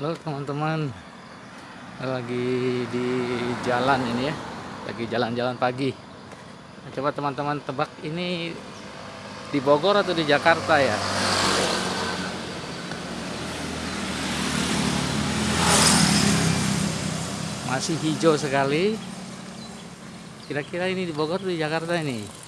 Halo teman-teman. Lagi di jalan ini ya. Lagi jalan-jalan pagi. Nah, Coba teman-teman tebak ini Di Bogor atau di Jakarta ya? Masih hijau sekali. Kira-kira ini di Bogor atau di Jakarta ini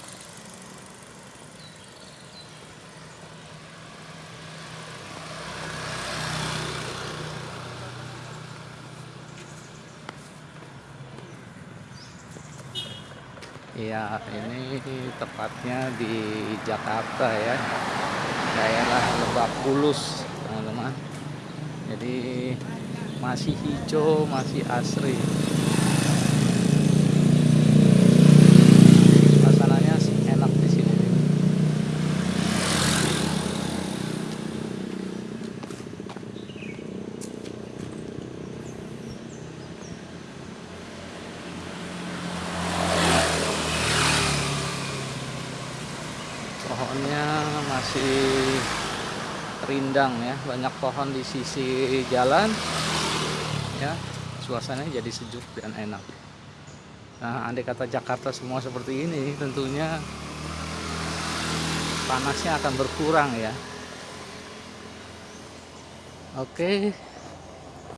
Ya ini tepatnya di Jakarta ya. Daerah Lebak Bulus teman-teman. Jadi masih hijau masih asri pohonnya masih rindang ya banyak pohon di sisi jalan. Ya suasananya jadi sejuk dan enak. Nah andai kata Jakarta semua seperti ini tentunya panasnya akan berkurang ya. Oke